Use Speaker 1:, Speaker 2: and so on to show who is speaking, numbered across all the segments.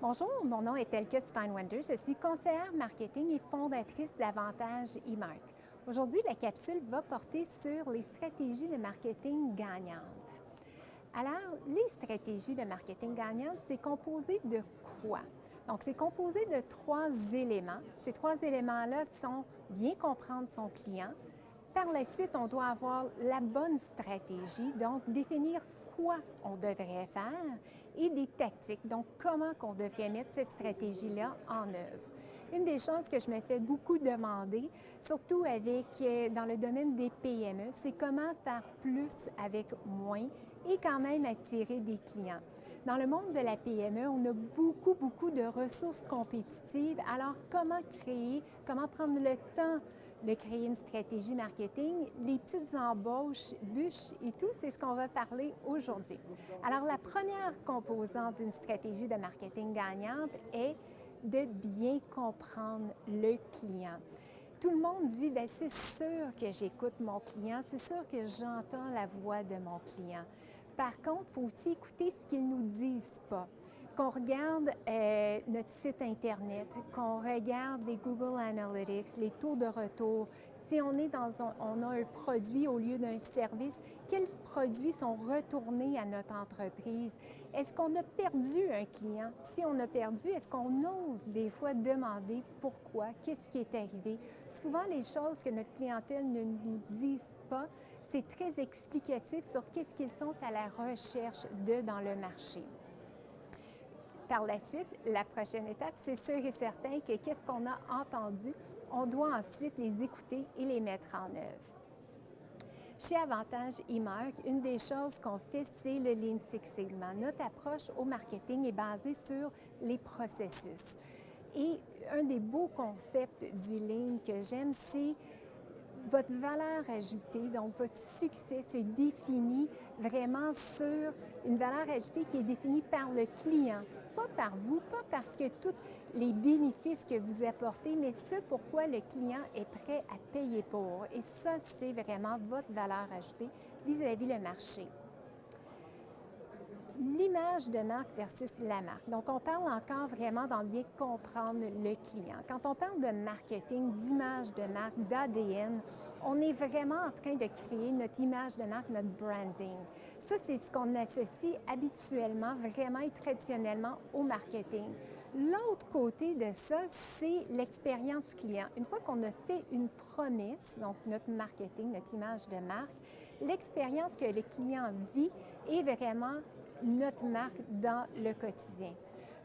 Speaker 1: Bonjour, mon nom est Elke Steinwender. Je suis conseillère marketing et fondatrice d'Avantage eMark. Aujourd'hui, la capsule va porter sur les stratégies de marketing gagnantes. Alors, les stratégies de marketing gagnantes, c'est composé de quoi? Donc, c'est composé de trois éléments. Ces trois éléments-là sont bien comprendre son client. Par la suite, on doit avoir la bonne stratégie, donc définir quoi on devrait faire et des tactiques, donc comment qu'on devrait mettre cette stratégie-là en œuvre. Une des choses que je me fais beaucoup demander, surtout avec euh, dans le domaine des PME, c'est comment faire plus avec moins et quand même attirer des clients. Dans le monde de la PME, on a beaucoup, beaucoup de ressources compétitives. Alors, comment créer, comment prendre le temps de créer une stratégie marketing, les petites embauches, bûches et tout, c'est ce qu'on va parler aujourd'hui. Alors, la première composante d'une stratégie de marketing gagnante est de bien comprendre le client. Tout le monde dit, ben, c'est sûr que j'écoute mon client, c'est sûr que j'entends la voix de mon client. Par contre, faut aussi écouter ce qu'ils nous disent pas qu'on regarde euh, notre site Internet, qu'on regarde les Google Analytics, les taux de retour, si on est dans on a un produit au lieu d'un service, quels produits sont retournés à notre entreprise? Est-ce qu'on a perdu un client? Si on a perdu, est-ce qu'on ose des fois demander pourquoi? Qu'est-ce qui est arrivé? Souvent, les choses que notre clientèle ne nous disent pas, c'est très explicatif sur qu'est-ce qu'ils sont à la recherche de dans le marché. Par la suite, la prochaine étape, c'est sûr et certain que qu'est-ce qu'on a entendu, on doit ensuite les écouter et les mettre en œuvre. Chez Avantage eMark, une des choses qu'on fait, c'est le Lean Six Sigma. Notre approche au marketing est basée sur les processus. Et un des beaux concepts du Lean que j'aime, c'est votre valeur ajoutée, donc votre succès se définit vraiment sur une valeur ajoutée qui est définie par le client, pas par vous, pas parce que tous les bénéfices que vous apportez, mais ce pourquoi le client est prêt à payer pour. Et ça, c'est vraiment votre valeur ajoutée vis-à-vis le marché. L'image de marque versus la marque. Donc, on parle encore vraiment d'en bien comprendre le client. Quand on parle de marketing, d'image de marque, d'ADN, on est vraiment en train de créer notre image de marque, notre branding. Ça, c'est ce qu'on associe habituellement, vraiment et traditionnellement au marketing. L'autre côté de ça, c'est l'expérience client. Une fois qu'on a fait une promesse, donc notre marketing, notre image de marque, l'expérience que le client vit est vraiment notre marque dans le quotidien.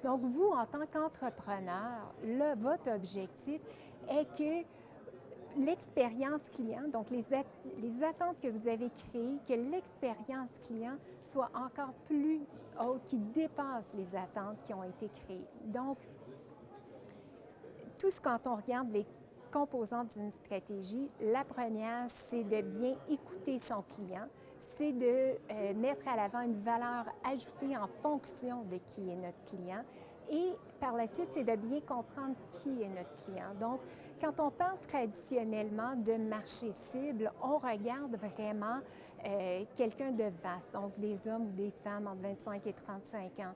Speaker 1: Donc, vous, en tant qu'entrepreneur, votre objectif est que l'expérience client, donc les, les, attentes que vous avez créées, que l'expérience client soit encore plus haute, qui dépasse les attentes qui ont été créées. Donc, tout ce quand on regarde les composantes d'une stratégie, la première, c'est de bien écouter son client, c'est de euh, mettre à l'avant une valeur ajoutée en fonction de qui est notre client et par la suite, c'est de bien comprendre qui est notre client. Donc, quand on parle traditionnellement de marché cible, on regarde vraiment euh, quelqu'un de vaste, donc des hommes ou des femmes entre 25 et 35 ans.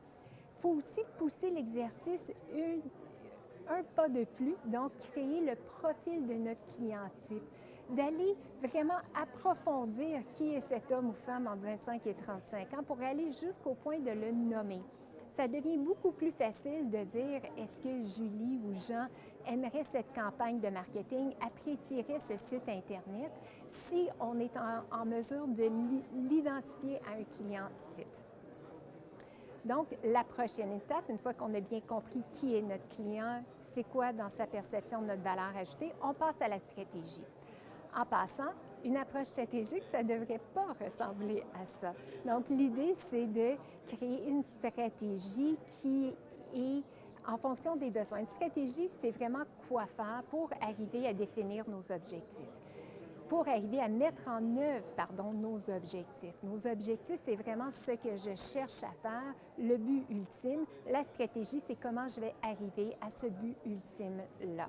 Speaker 1: Il faut aussi pousser l'exercice un pas de plus, donc créer le profil de notre client type, d'aller vraiment approfondir qui est cet homme ou femme entre 25 et 35 ans pour aller jusqu'au point de le nommer ça devient beaucoup plus facile de dire est-ce que Julie ou Jean aimerait cette campagne de marketing, apprécierait ce site Internet si on est en, mesure de l'identifier à un client type? Donc, la prochaine étape, une fois qu'on a bien compris qui est notre client, c'est quoi dans sa perception de notre valeur ajoutée, on passe à la stratégie. En passant, une approche stratégique, ça ne devrait pas ressembler à ça. Donc, l'idée, c'est de créer une stratégie qui est en fonction des besoins. Une stratégie, c'est vraiment quoi faire pour arriver à définir nos objectifs pour arriver à mettre en œuvre nos objectifs. Nos objectifs, c'est vraiment ce que je cherche à faire, le but ultime. La stratégie, c'est comment je vais arriver à ce but ultime-là.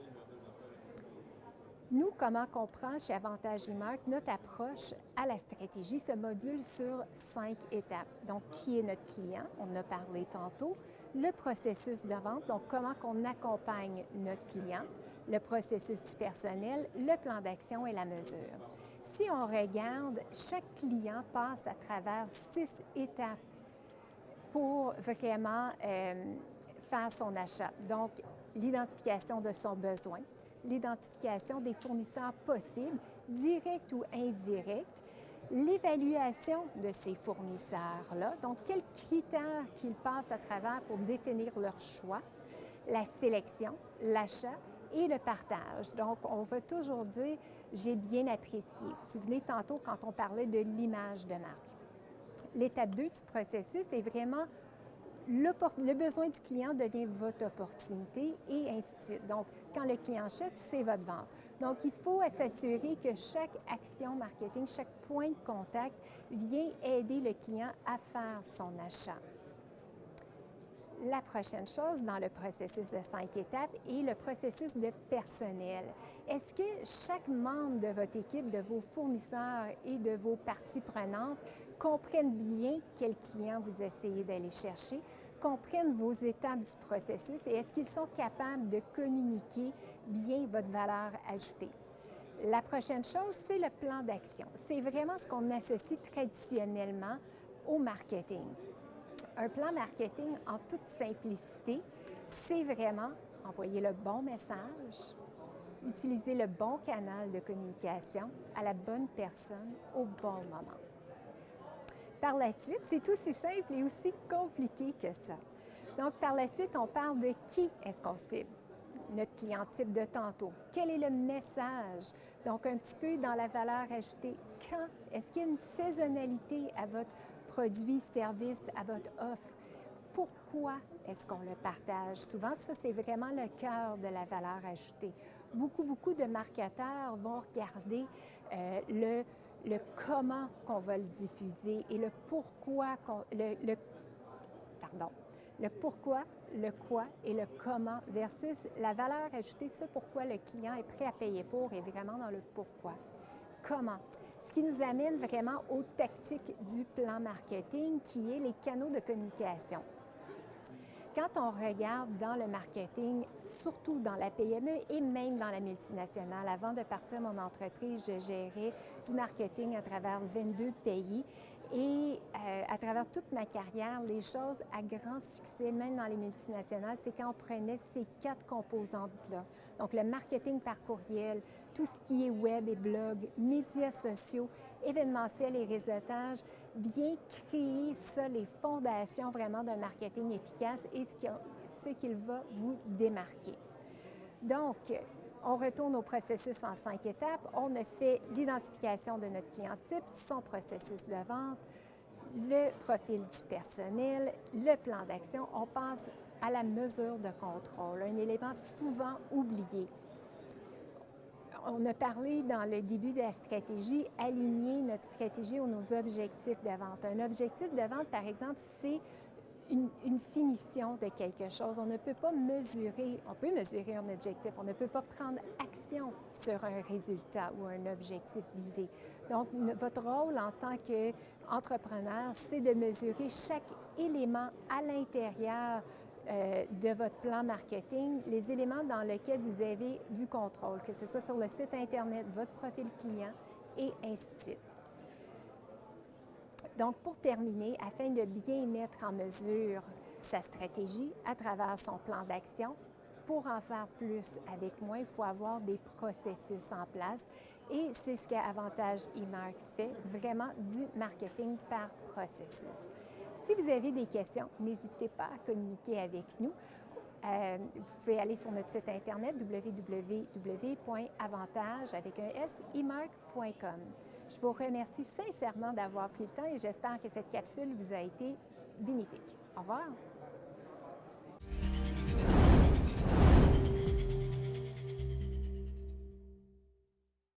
Speaker 1: Nous, comment on prend chez Avantage Imark notre approche à la stratégie, ce module sur cinq étapes. Donc, qui est notre client? On en a parlé tantôt. Le processus de vente, donc comment on accompagne notre client, le processus du personnel, le plan d'action et la mesure. Si on regarde, chaque client passe à travers six étapes pour vraiment euh, faire son achat. Donc, l'identification de son besoin, l'identification des fournisseurs possibles, directs ou indirects, l'évaluation de ces fournisseurs-là, donc quels critères qu'ils passent à travers pour définir leur choix, la sélection, l'achat et le partage. Donc, on va toujours dire j'ai bien apprécié. Vous vous souvenez tantôt quand on parlait de l'image de marque. L'étape 2 du processus est vraiment le, besoin du client devient votre opportunité et ainsi de suite. Donc, quand le client achète, c'est votre vente. Donc, il faut s'assurer que chaque action marketing, chaque point de contact vient aider le client à faire son achat. La prochaine chose dans le processus de cinq étapes est le processus de personnel. Est-ce que chaque membre de votre équipe, de vos fournisseurs et de vos parties prenantes comprennent bien quel client vous essayez d'aller chercher, comprennent vos étapes du processus et est-ce qu'ils sont capables de communiquer bien votre valeur ajoutée? La prochaine chose, c'est le plan d'action. C'est vraiment ce qu'on associe traditionnellement au marketing. Un plan marketing en toute simplicité, c'est vraiment envoyer le bon message, utiliser le bon canal de communication à la bonne personne au bon moment. Par la suite, c'est aussi simple et aussi compliqué que ça. Donc, par la suite, on parle de qui est-ce qu'on cible? Notre client type de tantôt. Quel est le message? Donc, un petit peu dans la valeur ajoutée. Quand? Est-ce qu'il y a une saisonnalité à votre produit, service, à votre offre? Pourquoi est-ce qu'on le partage? Souvent, ça, c'est vraiment le cœur de la valeur ajoutée. Beaucoup, beaucoup de marketeurs vont regarder euh, le, le comment qu'on va le diffuser et le pourquoi, le, pardon, le pourquoi, le quoi et le comment versus la valeur ajoutée, ce pourquoi le client est prêt à payer pour est vraiment dans le pourquoi. Comment? Ce qui nous amène vraiment aux tactiques du plan marketing qui est les canaux de communication. Quand on regarde dans le marketing, surtout dans la PME et même dans la multinationale, avant de partir mon entreprise, je gérais du marketing à travers 22 pays et euh, à travers toute ma carrière, les choses à grand succès, même dans les multinationales, c'est quand on prenait ces quatre composantes-là. Donc, le marketing par courriel, tout ce qui est web et blog, médias sociaux, événementiel et réseautage, bien créer ça, les fondations vraiment d'un marketing efficace et ce qu'il va vous démarquer. Donc, on retourne au processus en cinq étapes. On a fait l'identification de notre client type, son processus de vente, le profil du personnel, le plan d'action. On passe à la mesure de contrôle, un élément souvent oublié. On a parlé dans le début de la stratégie, aligner notre stratégie aux nos objectifs de vente. Un objectif de vente, par exemple, c'est une, finition de quelque chose. On ne peut pas mesurer, on peut mesurer un objectif, on ne peut pas prendre action sur un résultat ou un objectif visé. Donc, votre rôle en tant qu'entrepreneur, c'est de mesurer chaque élément à l'intérieur euh, de votre plan marketing, les éléments dans lesquels vous avez du contrôle, que ce soit sur le site Internet, votre profil client et ainsi de suite. Donc, pour terminer, afin de bien mettre en mesure sa stratégie à travers son plan d'action, pour en faire plus avec moi, il faut avoir des processus en place et c'est ce qu'Avantage eMark fait, vraiment du marketing par processus. Si vous avez des questions, n'hésitez pas à communiquer avec nous. Euh, vous pouvez aller sur notre site internet www.avantage avec un s, je vous remercie sincèrement d'avoir pris le temps et j'espère que cette capsule vous a été bénéfique. Au revoir.